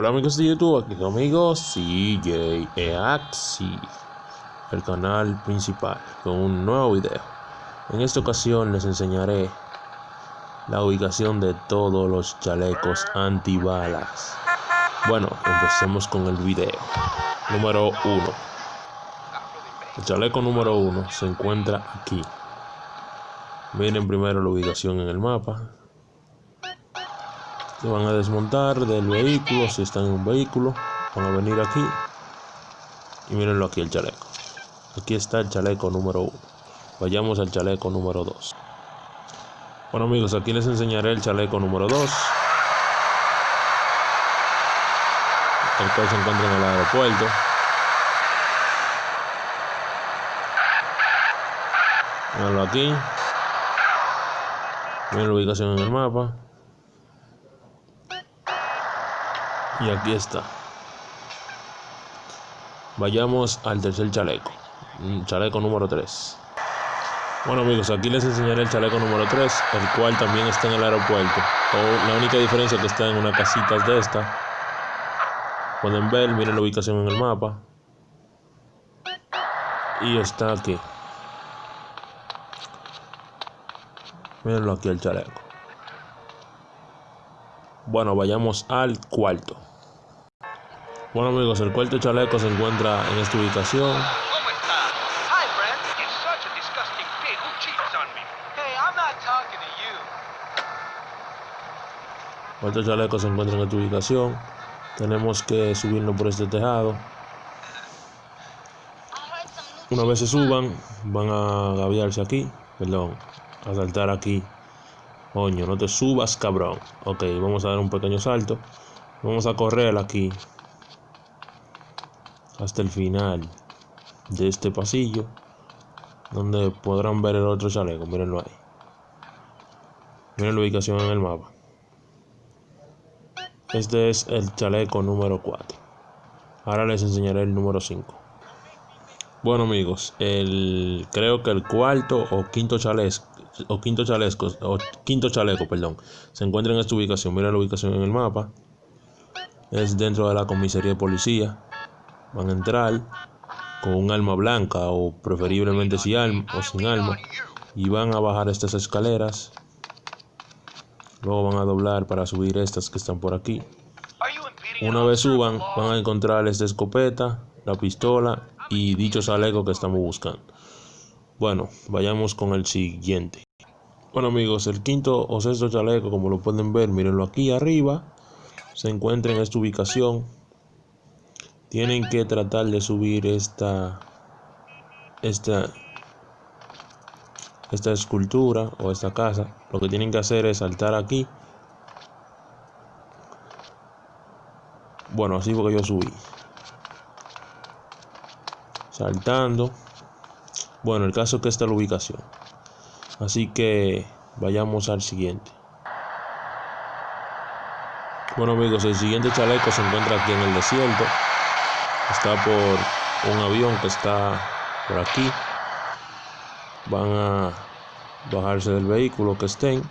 Hola amigos de YouTube, aquí su amigo CJ Eaxi, el canal principal, con un nuevo video. En esta ocasión les enseñaré la ubicación de todos los chalecos antibalas. Bueno, empecemos con el video. Número 1. El chaleco número 1 se encuentra aquí. Miren primero la ubicación en el mapa se van a desmontar del vehículo si están en un vehículo van a venir aquí. Y mírenlo aquí el chaleco. Aquí está el chaleco número 1 vayamos al chaleco número 2 bueno amigos aquí les enseñaré el chaleco número 2 el cual se encuentra en el aeropuerto. Mírenlo aquí. Miren la ubicación en el mapa Y aquí está. Vayamos al tercer chaleco. Chaleco número 3. Bueno amigos, aquí les enseñaré el chaleco número 3, el cual también está en el aeropuerto. la única diferencia es que está en una casita de esta. Pueden ver, miren la ubicación en el mapa. Y está aquí. Mírenlo aquí el chaleco. Bueno, vayamos al cuarto. Bueno amigos, el cuarto chaleco se encuentra en esta ubicación. El cuarto chaleco se encuentra en esta ubicación. Tenemos que subirnos por este tejado. Una vez se suban, van a gaviarse aquí, perdón, a saltar aquí. Coño, no te subas, cabrón. Ok, vamos a dar un pequeño salto. Vamos a correr aquí hasta el final de este pasillo donde podrán ver el otro chaleco. Mírenlo ahí. Miren la ubicación en el mapa. Este es el chaleco número 4 ahora les enseñaré el número 5 bueno amigos el creo que el cuarto o quinto chaleco o quinto chaleco o quinto chaleco perdón se encuentra en esta ubicación. Miren la ubicación en el mapa. Es dentro de la comisaría de policía van a entrar con un alma blanca o preferiblemente sin alma o sin alma y van a bajar estas escaleras. Luego van a doblar para subir estas que están por aquí. Una vez suban van a encontrar esta escopeta la pistola y dicho chaleco que estamos buscando. Bueno vayamos con el siguiente. Bueno amigos el quinto o sexto chaleco como lo pueden ver mírenlo aquí arriba. Se encuentra en esta ubicación tienen que tratar de subir esta esta esta escultura o esta casa. Lo que tienen que hacer es saltar aquí. Bueno así porque yo subí. Saltando. Bueno el caso es que esta es la ubicación. Así que vayamos al siguiente. Bueno amigos el siguiente chaleco se encuentra aquí en el desierto está por un avión que está por aquí. Van a bajarse del vehículo que estén.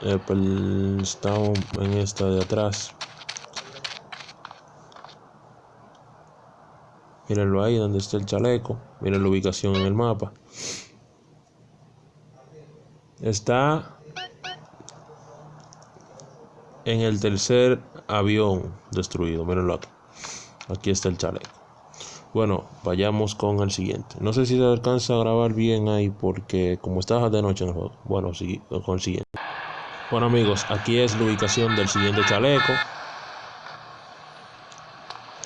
Estamos en esta de atrás. Mírenlo ahí donde está el chaleco. Miren la ubicación en el mapa. Está en el tercer avión destruido. Mírenlo aquí. Aquí está el chaleco. Bueno, vayamos con el siguiente. No sé si se alcanza a grabar bien ahí porque como estaba de noche en el juego. Bueno, con el siguiente. Bueno amigos, aquí es la ubicación del siguiente chaleco.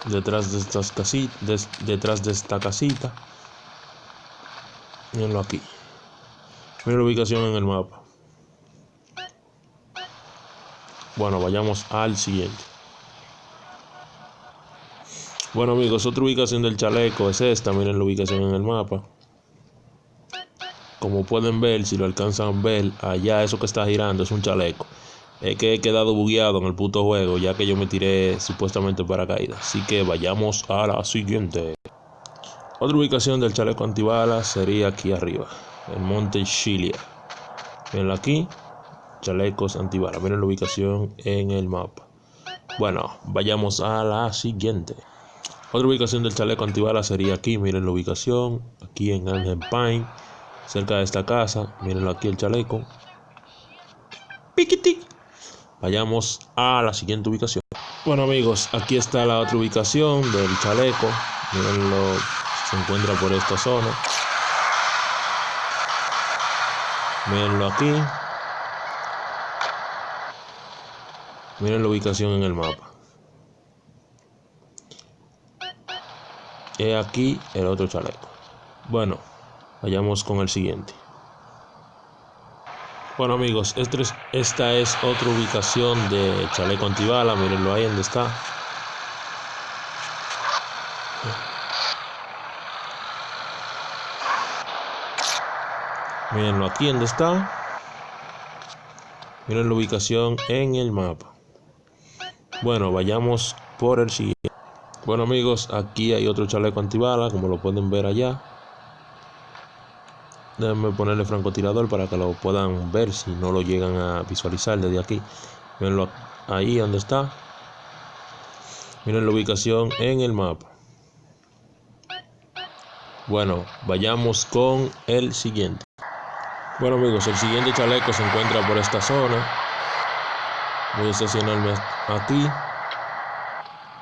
Detrás de estas casitas, detrás de esta casita. Mírenlo aquí. Miren la ubicación en el mapa. Bueno, vayamos al siguiente. Bueno amigos, otra ubicación del chaleco es esta, miren la ubicación en el mapa. Como pueden ver, si lo alcanzan a ver, allá eso que está girando es un chaleco. Es que he quedado bugueado en el puto juego, ya que yo me tiré supuestamente para caída. Así que vayamos a la siguiente. Otra ubicación del chaleco antibalas sería aquí arriba, el monte Chilia. Miren aquí, chalecos antibalas. Miren la ubicación en el mapa. Bueno, vayamos a la siguiente. Otra ubicación del chaleco antibalas sería aquí. Miren la ubicación. Aquí en Angel Pine. Cerca de esta casa. Mirenlo aquí el chaleco. Piquiti. Vayamos a la siguiente ubicación. Bueno amigos, aquí está la otra ubicación del chaleco. Mirenlo, se encuentra por esta zona. Mirenlo aquí. Miren la ubicación en el mapa. He aquí el otro chaleco. Bueno, vayamos con el siguiente. Bueno amigos, este esta es otra ubicación de chaleco antibala. Mirenlo ahí donde está. Mirenlo aquí donde está. Miren la ubicación en el mapa. Bueno, vayamos por el siguiente. Bueno amigos, aquí hay otro chaleco antibala, como lo pueden ver allá. Déjenme ponerle francotirador para que lo puedan ver si no lo llegan a visualizar desde aquí. Mirenlo ahí donde está. Miren la ubicación en el mapa. Bueno, vayamos con el siguiente. Bueno amigos, el siguiente chaleco se encuentra por esta zona. Voy a estacionarme aquí.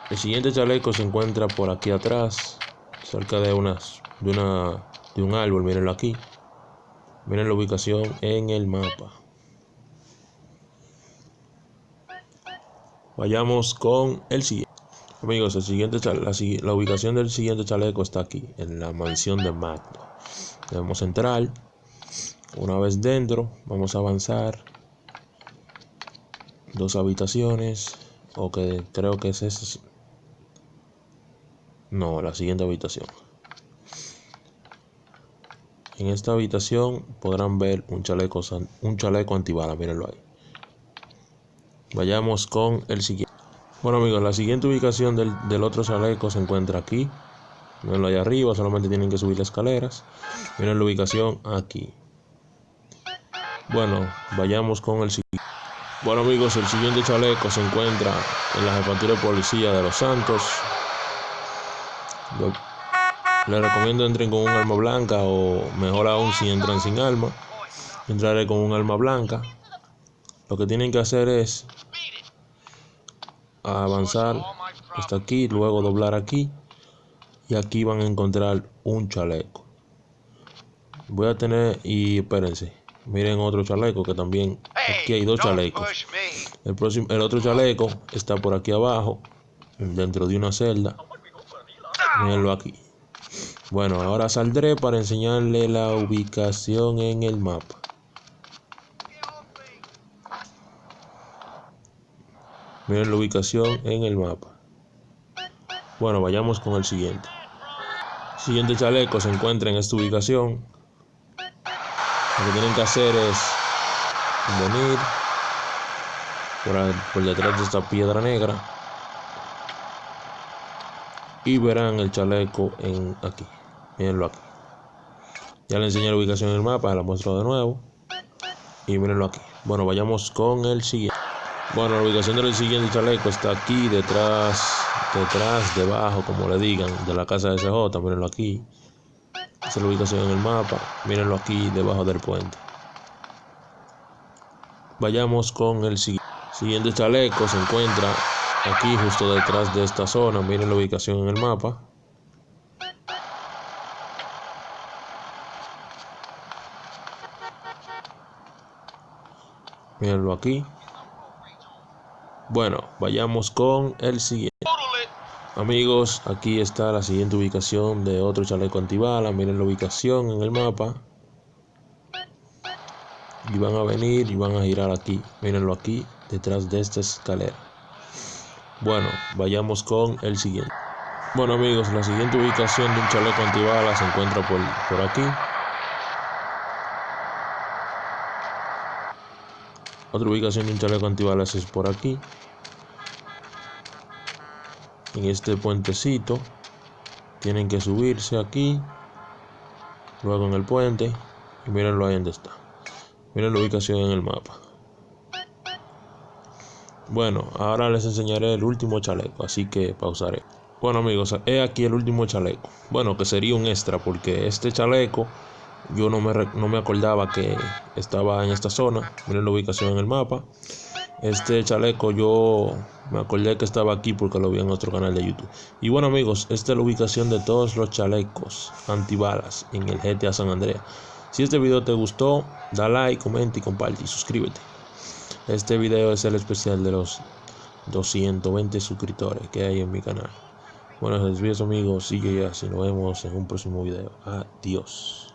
El siguiente chaleco se encuentra por aquí atrás, cerca de unas de una de un árbol, mírenlo aquí. Miren la ubicación en el mapa. Vayamos con el siguiente. Amigos, el siguiente la, la, ubicación del siguiente chaleco está aquí, en la mansión de Magno. Debemos entrar. Una vez dentro, vamos a avanzar. Dos habitaciones. O que creo que es esa. No, la siguiente habitación. En esta habitación podrán ver un chaleco, un chaleco antibala, mírenlo ahí. Vayamos con el siguiente. Bueno amigos, la siguiente ubicación del, otro chaleco se encuentra aquí. Mírenlo ahí arriba, solamente tienen que subir las escaleras. Miren la ubicación aquí. Bueno, vayamos con el siguiente. Bueno amigos, el siguiente chaleco se encuentra en la jefatura de policía de Los Santos. Les recomiendo entren con un arma blanca o mejor aún si entran sin arma. Entraré con un arma blanca. Lo que tienen que hacer es avanzar hasta aquí, luego doblar aquí y aquí van a encontrar un chaleco. Voy a tener y espérense, miren otro chaleco que también aquí hay dos chalecos. El próximo, el otro chaleco está por aquí abajo, dentro de una celda. Mírenlo aquí. Bueno, ahora saldré para enseñarle la ubicación en el mapa. Miren la ubicación en el mapa. Bueno, vayamos con el siguiente. Siguiente chaleco se encuentra en esta ubicación. Lo que tienen que hacer es por, por detrás de esta piedra negra y verán el chaleco en aquí. Mírenlo aquí. Ya le enseñé la ubicación en el mapa, la muestro de nuevo. Y mírenlo aquí. Bueno, vayamos con el siguiente. Bueno, la ubicación del siguiente chaleco está aquí, detrás, detrás, debajo, como le digan, de la casa de CJ. Mírenlo aquí. Esa es la ubicación en el mapa. Mírenlo aquí, debajo del puente. Vayamos con el siguiente. Chaleco se encuentra aquí justo detrás de esta zona. Miren la ubicación en el mapa. Mírenlo aquí. Bueno, vayamos con el siguiente. Amigos, aquí está la siguiente ubicación de otro chaleco antibala. Miren la ubicación en el mapa. Y van a venir y van a girar aquí. Mírenlo aquí, detrás de esta escalera. Bueno, vayamos con el siguiente. Bueno amigos, la siguiente ubicación de un chaleco antibala se encuentra por, por aquí. Otra ubicación de un chaleco antibalas es por aquí. En este puentecito. Tienen que subirse aquí. Luego en el puente. Y mirenlo ahí donde está. Miren la ubicación en el mapa. Bueno, ahora les enseñaré el último chaleco, así que pausaré. Bueno amigos, he aquí el último chaleco. Bueno, que sería un extra porque este chaleco yo no me, no me acordaba que estaba en esta zona. Miren la ubicación en el mapa. Este chaleco yo me acordé que estaba aquí porque lo vi en otro canal de YouTube. Y bueno amigos, esta es la ubicación de todos los chalecos antibalas en el GTA San Andreas. Si este video te gustó, da like, comenta y comparte y suscríbete. Este video es el especial de los 220 suscriptores que hay en mi canal. Bueno, les amigos, sigue ya, si nos vemos en un próximo video. Adiós.